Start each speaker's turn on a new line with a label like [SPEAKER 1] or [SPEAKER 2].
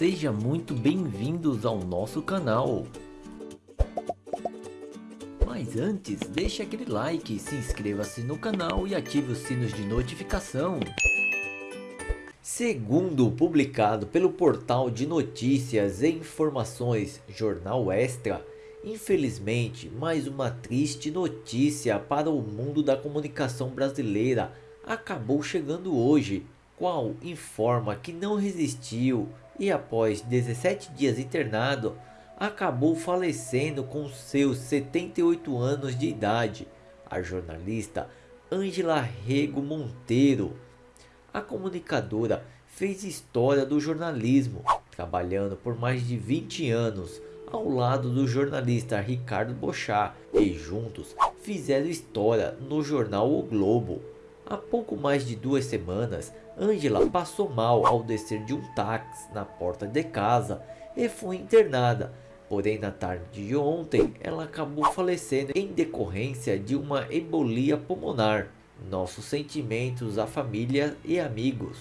[SPEAKER 1] Seja muito bem-vindos ao nosso canal. Mas antes, deixe aquele like, se inscreva-se no canal e ative os sinos de notificação. Segundo publicado pelo portal de notícias e informações Jornal Extra, infelizmente mais uma triste notícia para o mundo da comunicação brasileira acabou chegando hoje, qual informa que não resistiu e após 17 dias internado, acabou falecendo com seus 78 anos de idade, a jornalista Ângela Rego Monteiro. A comunicadora fez história do jornalismo, trabalhando por mais de 20 anos ao lado do jornalista Ricardo Bochá e juntos fizeram história no jornal O Globo. Há pouco mais de duas semanas, Angela passou mal ao descer de um táxi na porta de casa e foi internada. Porém, na tarde de ontem, ela acabou falecendo em decorrência de uma embolia pulmonar. Nossos sentimentos à família e amigos.